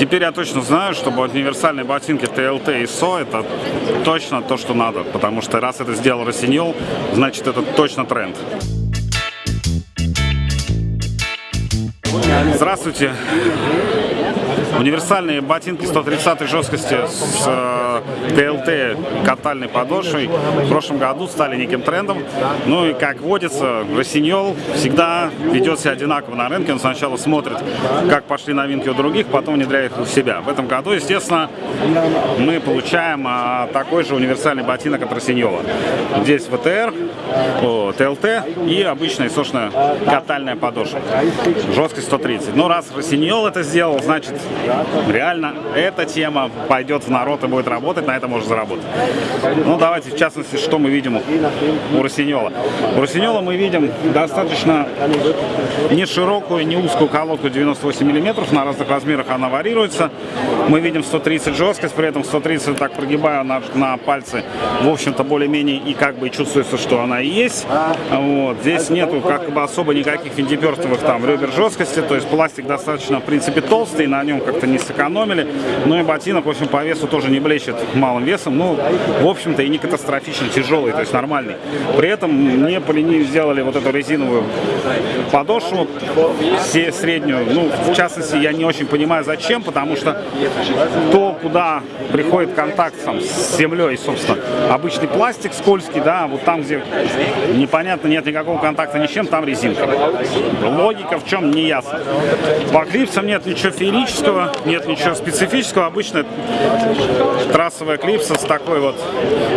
Теперь я точно знаю, что универсальные ботинки TLT и SO это точно то, что надо, потому что раз это сделал Росиньол, значит это точно тренд. Здравствуйте! Универсальные ботинки 130 жесткости с э, ТЛТ катальной подошвой в прошлом году стали неким трендом. Ну и как водится, Росиньол всегда ведет себя одинаково на рынке. Он сначала смотрит, как пошли новинки у других, потом внедряет их у себя. В этом году, естественно, мы получаем а, такой же универсальный ботинок от Росиньола. Здесь ВТР, о, ТЛТ и обычная сошная катальная подошва. Жесткость 130. Но раз Росиньол это сделал, значит реально эта тема пойдет в народ и будет работать, на это можно заработать. Ну, давайте, в частности, что мы видим у Росиньола. У Росиньола мы видим достаточно не широкую, не узкую колодку 98 мм, на разных размерах она варьируется. Мы видим 130 жесткость, при этом 130 так прогибаю на, на пальцы, в общем-то, более-менее и как бы чувствуется, что она и есть. Вот. Здесь нету как бы особо никаких винтиперстовых там ребер жесткости, то есть пластик достаточно, в принципе, толстый, на нем как-то не сэкономили. Ну и ботинок, в общем, по весу тоже не блещет малым весом. Ну, в общем-то, и не катастрофично тяжелый, то есть нормальный. При этом мне по линии сделали вот эту резиновую подошву, все среднюю. Ну, в частности, я не очень понимаю, зачем, потому что то, куда приходит контакт там, с землей, собственно, обычный пластик скользкий, да, вот там, где непонятно, нет никакого контакта ни с чем, там резинка. Логика в чем, не ясно. По клипсам нет ничего феерического, нет ничего специфического. Обычно трассовая клипса с такой вот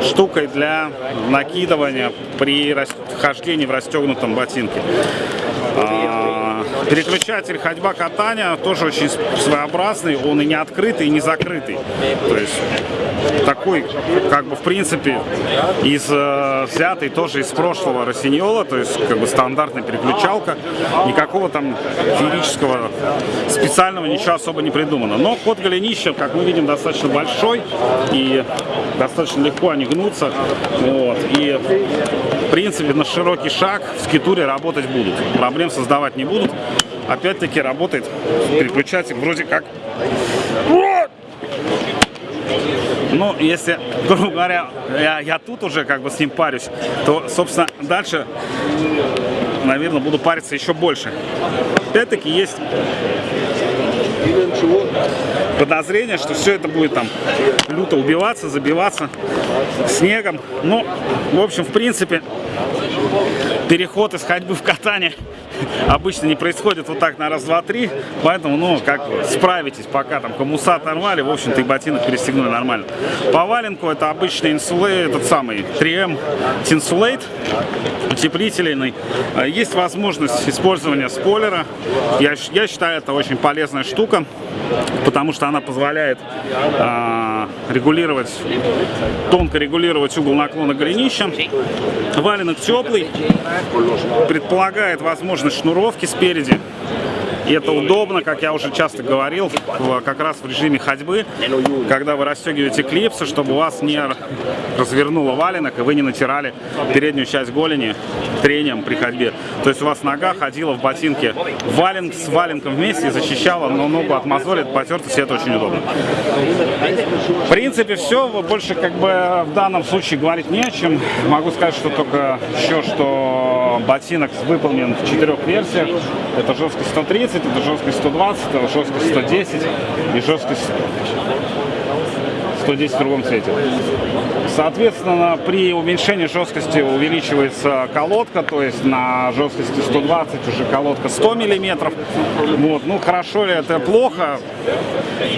штукой для накидывания при хождении в расстегнутом ботинке. Переключатель ходьба-катания тоже очень своеобразный, он и не открытый, и не закрытый. То есть такой, как бы в принципе, из э, взятый тоже из прошлого Росиньола, то есть как бы стандартная переключалка, никакого там феерического специального ничего особо не придумано. Но ход голенища, как мы видим, достаточно большой и достаточно легко они гнутся. Вот. И в принципе на широкий шаг в скитуре работать будут. Проблем создавать не будут. Опять-таки работает переключатель вроде как ну, если, грубо говоря, я, я тут уже как бы с ним парюсь, то, собственно, дальше, наверное, буду париться еще больше. Опять-таки есть подозрение, что все это будет там люто убиваться, забиваться снегом. Ну, в общем, в принципе, переход из ходьбы в катание обычно не происходит вот так на раз, два, три. Поэтому, ну, как справитесь, пока там коммуса оторвали, в общем-то и ботинок перестегнули нормально. По валенку это обычный инсулейт, этот самый 3M Tinsulate, утеплительный. Есть возможность использования спойлера. Я, я считаю, это очень полезная штука, потому что она позволяет э, регулировать, тонко регулировать угол наклона голенища. Валенок теплый, предполагает возможность шнуровки спереди. И это удобно, как я уже часто говорил, как раз в режиме ходьбы, когда вы расстегиваете клипсы, чтобы вас не развернуло валенок, и вы не натирали переднюю часть голени трением при ходьбе. То есть у вас нога ходила в ботинке валенк с валенком вместе защищала но ногу от мозоли, от потертости, это очень удобно. В принципе, все, больше как бы в данном случае говорить не о чем. Могу сказать, что только еще, что ботинок выполнен в четырех версиях. Это жесткость 130, 130, это жесткость 120, это жесткость 110 и жесткость 110 в другом цвете. Соответственно, при уменьшении жесткости увеличивается колодка, то есть на жесткости 120 уже колодка 100 миллиметров. Вот. Ну, хорошо ли это плохо?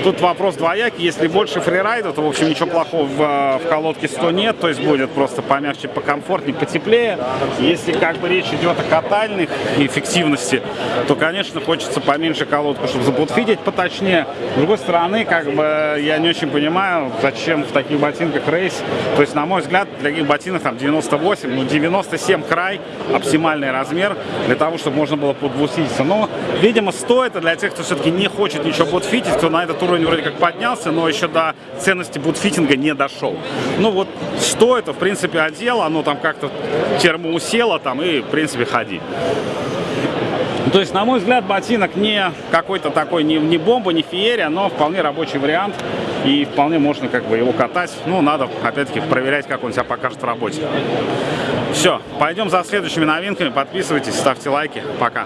Тут вопрос двоякий. Если больше фрирайда, то, в общем, ничего плохого в, в колодке 100 нет, то есть будет просто помягче, покомфортнее, потеплее. Если как бы речь идет о катальных эффективности, то, конечно, хочется поменьше колодку, чтобы забутфидить поточнее. С другой стороны, как бы я не очень понимаю, зачем в таких ботинках рейс. То есть, на мой взгляд, для ботинок там 98, ну 97 край, оптимальный размер для того, чтобы можно было подбутфититься. Но, видимо, стоит это для тех, кто все-таки не хочет ничего бутфитить, кто на этот уровень вроде как поднялся, но еще до ценности бутфитинга не дошел. Ну вот, что это, в принципе, одел, оно там как-то термоусело там и, в принципе, ходи. Ну, то есть, на мой взгляд, ботинок не какой-то такой, не, не бомба, не феерия, но вполне рабочий вариант. И вполне можно как бы его катать. Ну, надо, опять-таки, проверять, как он себя покажет в работе. Все, пойдем за следующими новинками. Подписывайтесь, ставьте лайки. Пока.